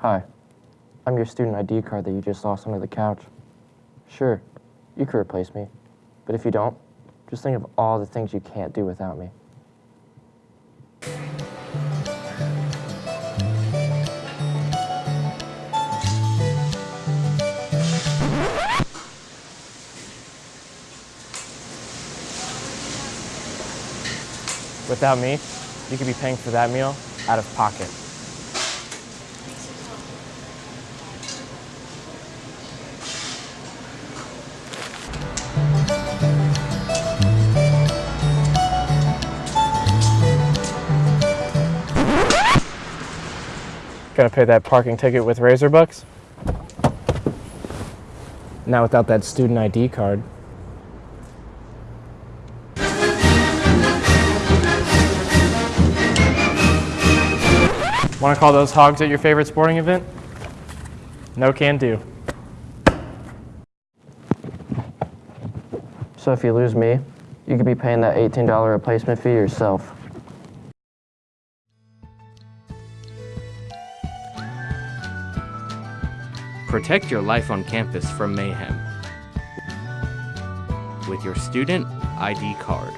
Hi. I'm your student ID card that you just lost under the couch. Sure, you could replace me. But if you don't, just think of all the things you can't do without me. Without me, you could be paying for that meal out of pocket. Gotta pay that parking ticket with Razorbucks? Now without that student ID card. Want to call those hogs at your favorite sporting event? No can do. So if you lose me, you could be paying that $18 replacement fee yourself. Protect your life on campus from mayhem with your student ID card.